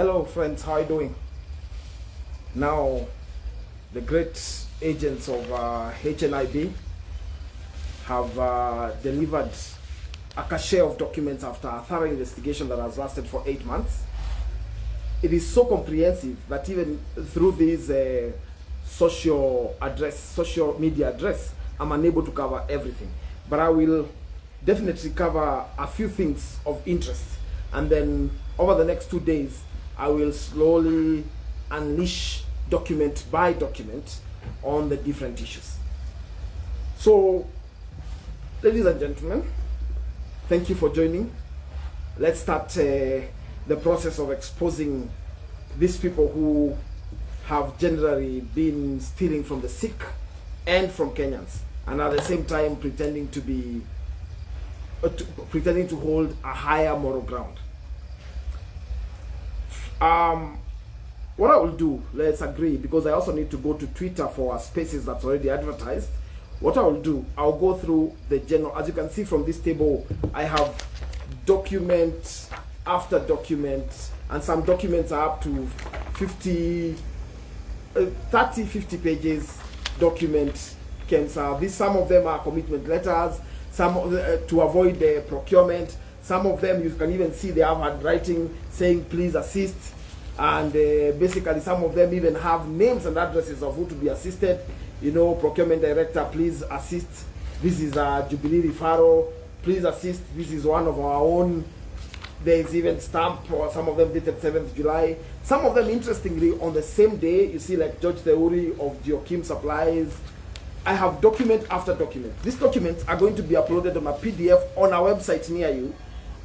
Hello, friends. How are you doing? Now, the great agents of uh, HNIB have uh, delivered a cache of documents after a thorough investigation that has lasted for eight months. It is so comprehensive that even through this uh, social address, social media address, I'm unable to cover everything. But I will definitely cover a few things of interest. And then over the next two days, I will slowly unleash document by document on the different issues. So, ladies and gentlemen, thank you for joining. Let's start uh, the process of exposing these people who have generally been stealing from the sick and from Kenyans, and at the same time pretending to be uh, to, pretending to hold a higher moral ground. Um, what I will do, let's agree, because I also need to go to Twitter for spaces that's already advertised. What I will do, I'll go through the general, as you can see from this table, I have document after document, and some documents are up to 50, uh, 30, 50 pages document cancer. These, some of them are commitment letters, some uh, to avoid the procurement. Some of them you can even see they have handwriting saying please assist. And uh, basically some of them even have names and addresses of who to be assisted. You know procurement director please assist. This is a jubilee referral please assist. This is one of our own. There's even stamp or some of them dated 7th july. Some of them interestingly on the same day you see like george theuri of geokim supplies. I have document after document. These documents are going to be uploaded on a pdf on our website near you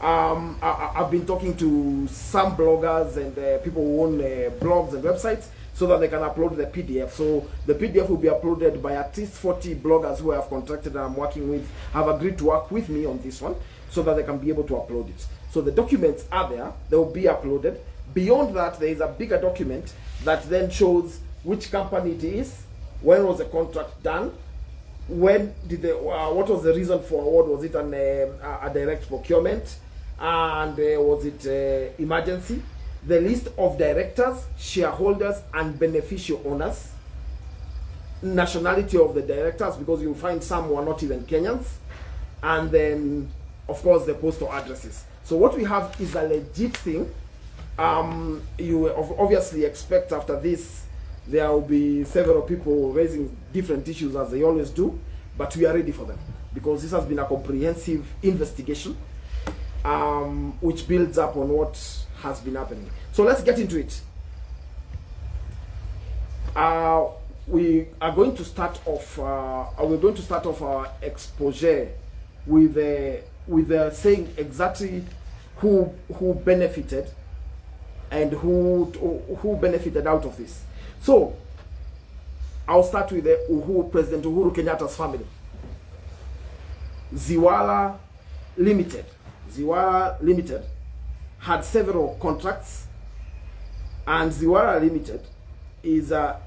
um, I, have been talking to some bloggers and uh, people who own uh, blogs and websites so that they can upload the PDF. So the PDF will be uploaded by at least 40 bloggers who I have contacted and I'm working with, have agreed to work with me on this one so that they can be able to upload it. So the documents are there, they will be uploaded. Beyond that, there is a bigger document that then shows which company it is, when was the contract done, when did the, uh, what was the reason for award, was it an, uh, a direct procurement, and uh, was it uh, emergency? The list of directors shareholders and beneficial owners. Nationality of the directors because you'll find some who are not even kenyans. And then of course the postal addresses. So what we have is a legit thing. Um, you obviously expect after this there will be several people raising different issues as they always do. But we are ready for them because this has been a comprehensive investigation um, which builds up on what has been happening. So let's get into it. Uh, we are going to start off. Uh, we're going to start off our exposure with uh, with uh, saying exactly who who benefited and who who benefited out of this. So I'll start with the Uhuru, President Uhuru Kenyatta's family. Ziwala Limited Ziwara Limited had several contracts, and Ziwara Limited is uh,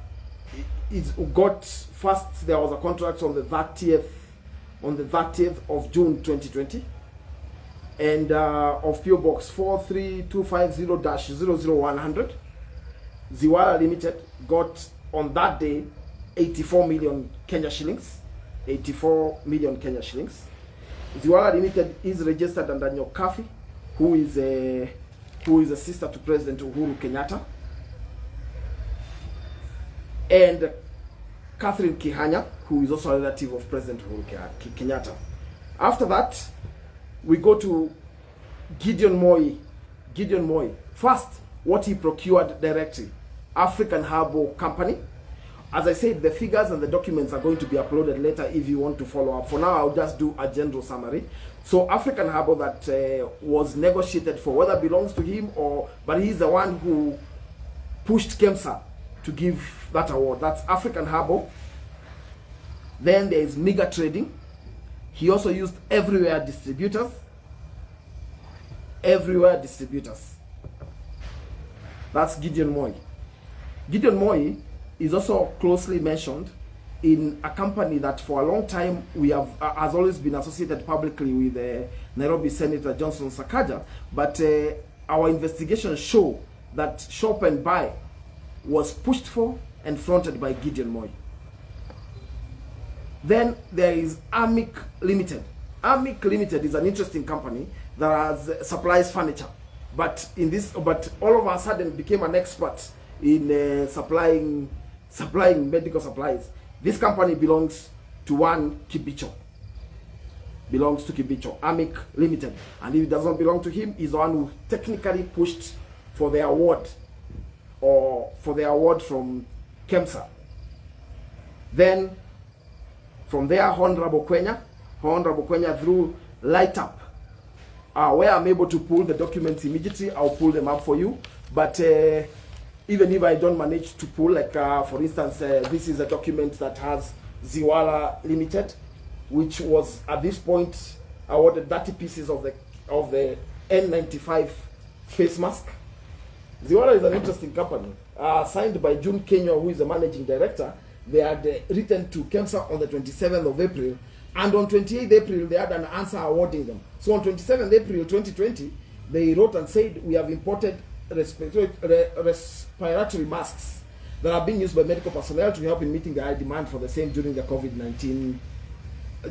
it got first there was a contract on the 30th on the 30th of June 2020 and uh, of PO Box 43250-00100 Ziwara Limited got on that day 84 million Kenya shillings 84 million Kenya shillings Ziwara Limited is registered under Nyokabi, who is a who is a sister to President Uhuru Kenyatta, and Catherine Kihanya, who is also a relative of President Uhuru Kenyatta. After that, we go to Gideon Moi. Gideon Moi. First, what he procured directly, African Herbal Company, as I said, the figures and the documents are going to be uploaded later if you want to follow up. For now, I'll just do a general summary. So African Harbor that uh, was negotiated for, whether belongs to him or, but he's the one who pushed KEMSA to give that award. That's African Harbor. Then there is Mega Trading. He also used everywhere distributors. Everywhere distributors. That's Gideon Moi. Gideon Moi is also closely mentioned in a company that for a long time we have uh, has always been associated publicly with uh, Nairobi Senator Johnson Sakaja, but uh, our investigations show that Shop and Buy was pushed for and fronted by Gideon Moi. Then there is Amic Limited. Amic Limited is an interesting company that has supplies furniture, but in this, but all of a sudden became an expert in uh, supplying supplying medical supplies. This company belongs to one Kibicho. Belongs to Kibicho, Amic Limited, and if it does not belong to him, he's the one who technically pushed for the award or for the award from KEMSA. Then from there, Honorable Kwenya, Honorable Kwenya through Light Up, uh, where I'm able to pull the documents immediately, I'll pull them up for you. But uh, even if I don't manage to pull, like uh, for instance, uh, this is a document that has Ziwala Limited, which was at this point awarded 30 pieces of the of the N95 face mask. Ziwala is an interesting company, uh, signed by June Kenya, who is the managing director. They had uh, written to KEMSA on the 27th of April, and on 28th April, they had an answer awarding them. So on 27th April 2020, they wrote and said, we have imported respiratory, masks that are being used by medical personnel to help in meeting the high demand for the same during the COVID-19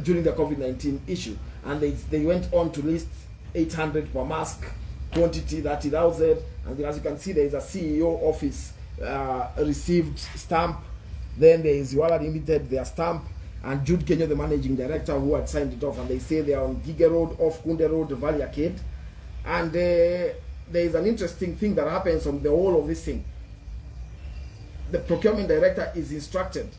during the COVID-19 issue. And they, they went on to list 800 per mask, quantity 30,000. And as you can see, there is a CEO office uh, received stamp. Then there is Wala Limited, their stamp. And Jude Kenya, the managing director, who had signed it off. And they say they are on Giga Road, off Kunde Road, Valley Arcade. And uh, there is an interesting thing that happens on the whole of this thing. The procurement director is instructed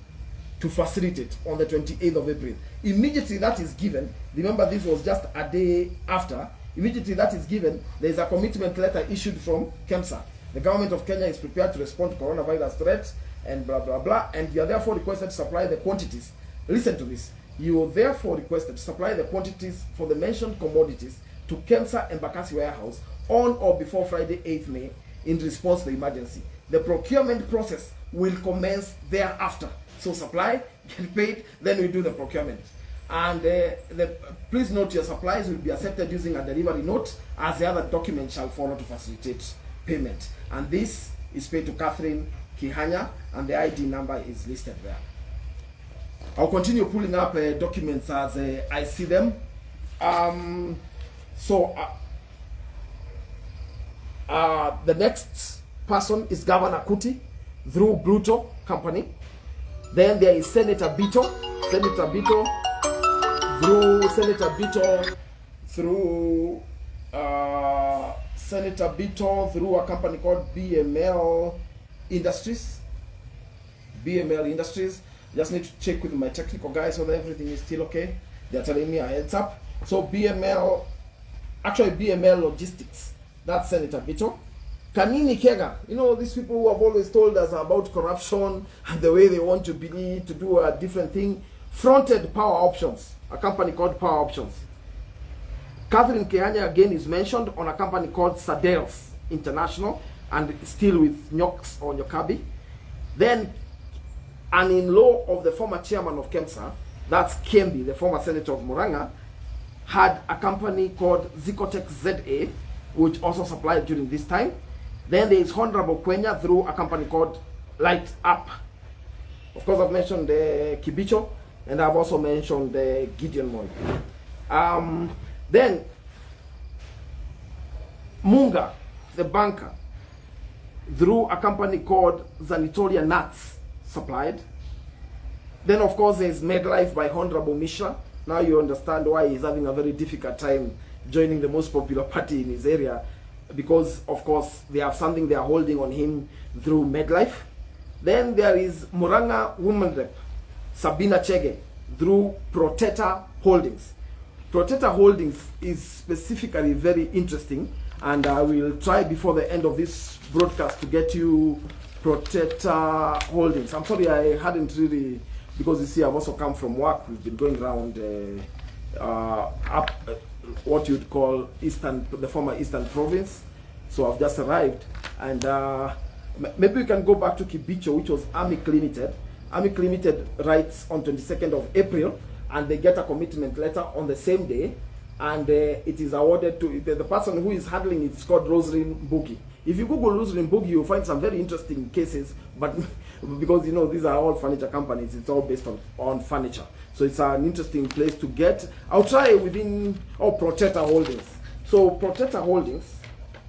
to facilitate on the 28th of April. Immediately that is given, remember this was just a day after, immediately that is given, there is a commitment letter issued from KEMSA. The government of Kenya is prepared to respond to coronavirus threats and blah, blah, blah, and you are therefore requested to supply the quantities. Listen to this. You are therefore requested to supply the quantities for the mentioned commodities to KEMSA Embakasi Warehouse on or before Friday 8th May in response to the emergency. The procurement process will commence thereafter. So supply, get paid, then we do the procurement. And uh, the, please note your supplies will be accepted using a delivery note as the other documents shall follow to facilitate payment. And this is paid to Catherine Kihanya and the ID number is listed there. I'll continue pulling up uh, documents as uh, I see them. Um, so uh, the next person is Governor Kuti through Bluto Company. Then there is Senator Bito, Senator Bito through Senator Bito through uh, Senator Bito through a company called BML Industries. BML Industries. Just need to check with my technical guys whether everything is still okay. They're telling me a heads up. So BML, actually BML Logistics. That's Senator Bito. Kanini Kega, you know, these people who have always told us about corruption and the way they want to be to do a different thing, fronted Power Options, a company called Power Options. Catherine Kihanya again is mentioned on a company called Sadels International and still with Nyoks or Nyokabi. Then an in-law of the former chairman of KEMSA, that's Kembi, the former senator of Muranga, had a company called Zicotech ZA, which also supplied during this time. Then there is Honorable Kwenya through a company called Light Up. Of course, I've mentioned the uh, Kibicho, and I've also mentioned the uh, Gideon Moi. Um, then, Munga, the banker, through a company called Zanitoria Nuts, supplied. Then, of course, there's MedLife by Honorable Mishra. Now you understand why he's having a very difficult time joining the most popular party in his area because of course they have something they are holding on him through MedLife. Then there is Muranga woman Rep, Sabina Chege, through Proteta Holdings. Proteta Holdings is specifically very interesting and I will try before the end of this broadcast to get you Proteta Holdings. I'm sorry I hadn't really, because you see I've also come from work, we've been going around uh, uh, up, what you'd call Eastern, the former Eastern Province. So I've just arrived, and uh, maybe we can go back to Kibicho, which was Amic Limited. Amic Limited writes on 22nd of April, and they get a commitment letter on the same day and uh, it is awarded to the, the person who is handling it is called Rosalind Boogie. If you Google Rosalind Boogie, you'll find some very interesting cases, but because you know these are all furniture companies, it's all based on, on furniture. So it's an interesting place to get. I'll try within oh Protector Holdings. So Protector Holdings,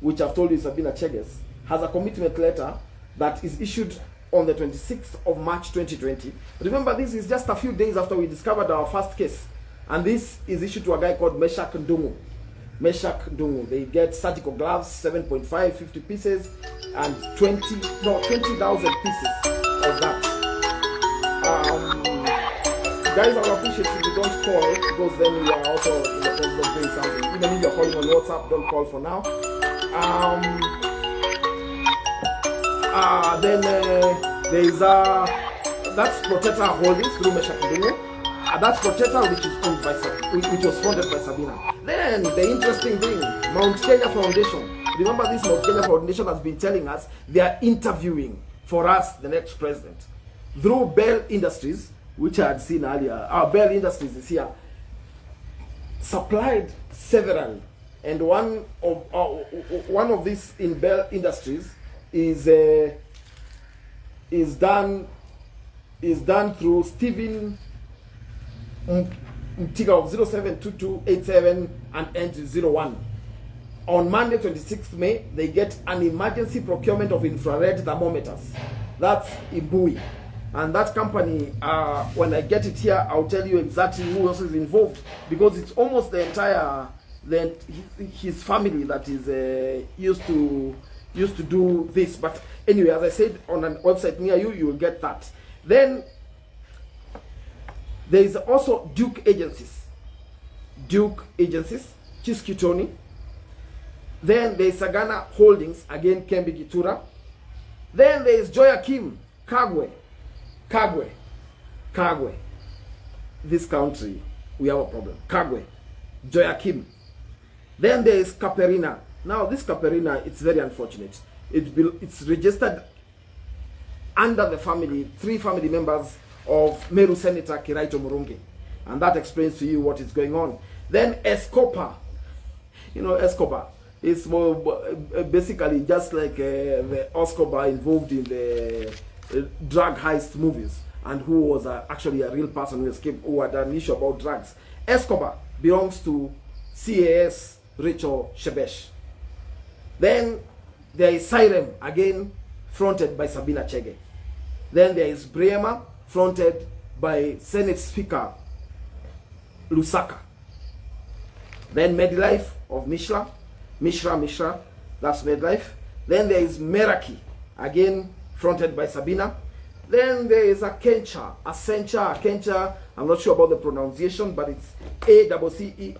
which I've told you is Sabina Cheges, has a commitment letter that is issued on the 26th of March 2020. Remember, this is just a few days after we discovered our first case. And this is issued to a guy called Meshak Ndungu. Meshak Ndungu. They get surgical gloves, 7.5, 50 pieces, and 20, no, 20,000 pieces of that. Guys, I would appreciate if you don't call because then we are also in the process of doing something. Even if you're calling on WhatsApp, don't call for now. Um, uh, then uh, there is a that's Protector Holdings through Meshak Ndungu. Uh, that's Protector, which is owned by which was funded by Sabina. Then the interesting thing, Mount Kenya Foundation. Remember, this Mount Kenya Foundation has been telling us they are interviewing for us the next president through Bell Industries, which I had seen earlier. Our Bell Industries is here. Supplied several, and one of uh, one of these in Bell Industries is uh, is done is done through Stephen Mtiga of 072287 and ends 01. On Monday, 26th May, they get an emergency procurement of infrared thermometers. That's Ibui. And that company, uh, when I get it here, I'll tell you exactly who else is involved because it's almost the entire, the, his family that is uh, used to used to do this. But anyway, as I said, on a website near you, you will get that. Then there is also Duke Agencies. Duke Agencies, Chiskitoni. Then there is Sagana Holdings, again Kembi Gitura. Then there is Joyakim, Kagwe. Kagwe. Kagwe. This country, we have a problem. Kagwe. Joyakim. Then there is Caperina. Now this Caperina, it's very unfortunate. It it's registered under the family, three family members of Meru Senator Kiraitu Murungi. And that explains to you what is going on. Then Escobar. You know, Escobar is more uh, basically just like uh, the Escobar involved in the drug heist movies and who was uh, actually a real person who escaped, who had an issue about drugs. Escobar belongs to CAS Rachel Shebesh. Then there is Sirem, again fronted by Sabina Chege. Then there is Bremer, fronted by Senate Speaker Lusaka. Then Medlife of Mishra, Mishra, Mishra, that's Medlife. Then there is Meraki, again fronted by Sabina. Then there is a Kencha, Accenture, Kencha, I'm not sure about the pronunciation, but it's A-C-C-E-N-T-U-R-E,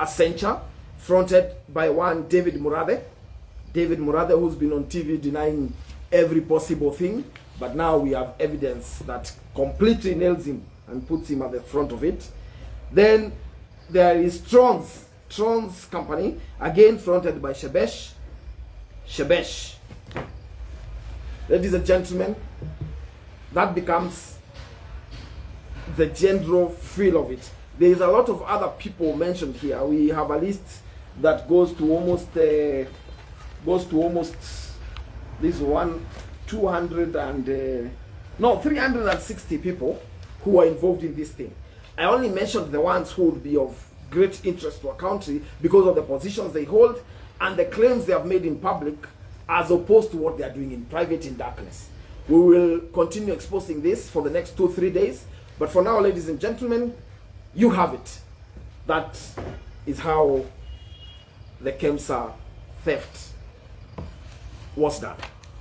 Accenture, fronted by one David Murathe. David Murathe, who's been on TV denying every possible thing, but now we have evidence that completely nails him and puts him at the front of it. Then there is Trons, Trons company, again fronted by Shebesh. Shebesh. Ladies and gentlemen, that becomes the general feel of it. There is a lot of other people mentioned here. We have a list that goes to almost uh, goes to almost this one 200 and uh, no 360 people who are involved in this thing i only mentioned the ones who would be of great interest to a country because of the positions they hold and the claims they have made in public as opposed to what they are doing in private in darkness we will continue exposing this for the next two three days but for now ladies and gentlemen you have it that is how the kemsa theft was done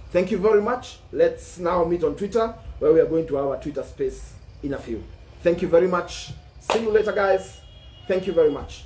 Thank you very much. Let's now meet on Twitter where we are going to have a Twitter space in a few. Thank you very much. See you later, guys. Thank you very much.